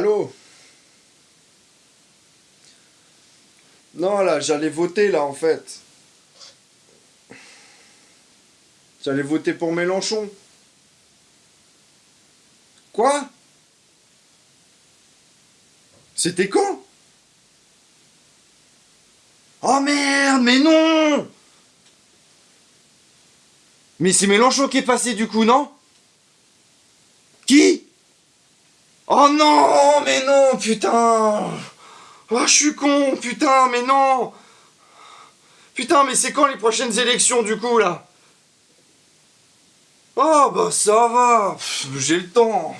Allô Non, là, j'allais voter, là, en fait. J'allais voter pour Mélenchon. Quoi C'était quand Oh merde, mais non Mais c'est Mélenchon qui est passé du coup, non Qui Oh non, mais non, putain. Oh, je suis con, putain, mais non. Putain, mais c'est quand les prochaines élections, du coup, là? Oh, bah ça va. J'ai le temps.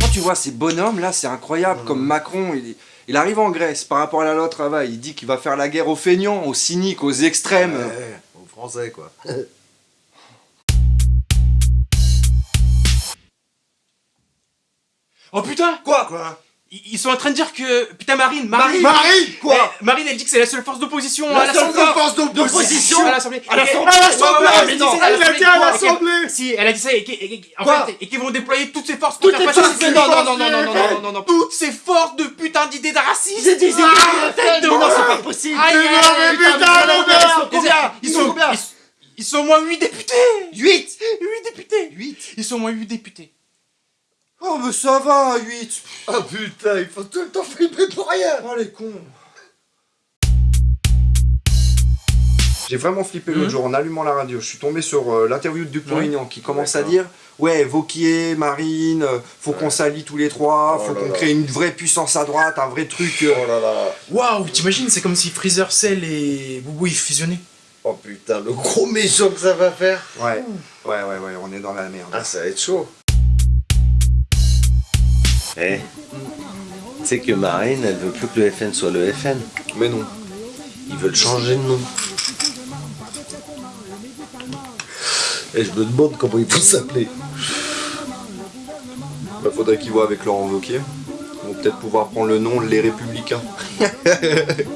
Quand tu vois ces bonhommes, là, c'est incroyable, comme Macron, il, il arrive en Grèce, par rapport à la loi travail, il dit qu'il va faire la guerre aux feignants, aux cyniques, aux extrêmes. Ouais, aux Français, quoi. Oh putain Quoi Quoi Ils sont en train de dire que... Putain Marine, Marine. Marie Quoi Eh, Marine elle dit que c'est la seule force d'opposition à La seule l'Assemblée. force d'opposition à l'Assemblée. À l'Assemblée. l'Assemblée. elle non, dit elle à l'Assemblée. Si, elle a dit ça et, qu'ils vont déployer toutes ces forces pour faire les passer ces- non, non, non, non, non, non, eh, non, non, non, toutes ces forces de putain d'idées de racisme. Tête de non, c'est pas possible. Mais putain, combien ils sont Combien Ils sont au moins 8 députés. 8 8 députés. 8 Ils sont au moins 8 députés Oh, mais ça va, 8 Ah putain, il faut tout le temps flipper pour rien. Oh, les cons. J'ai vraiment flippé l'autre Mhm. jour en allumant la radio. Je suis tombé sur euh, l'interview de Dupont-Aignan qui commence à dire Ouais, Vauquier, Marine, euh, faut qu'on s'allie tous les trois, Oh faut qu'on crée une vraie puissance à droite, un vrai truc. euh. Oh là là. Waouh, t'imagines, c'est comme si Freezer, Cell et Boubou ils fusionnaient. Oh putain, le gros méchant que ça va faire. Ouais, ouais, ouais, ouais, on est dans la merde. Ah, ça va être chaud Eh, tu sais que Marine, elle veut plus que le FN soit le FN. Mais non. Ils veulent changer de nom. Et je me demande comment ils vont s'appeler. Bah, faudrait qu'ils voient avec Laurent Wauquiez. Ils vont peut-être pouvoir prendre le nom Les Républicains.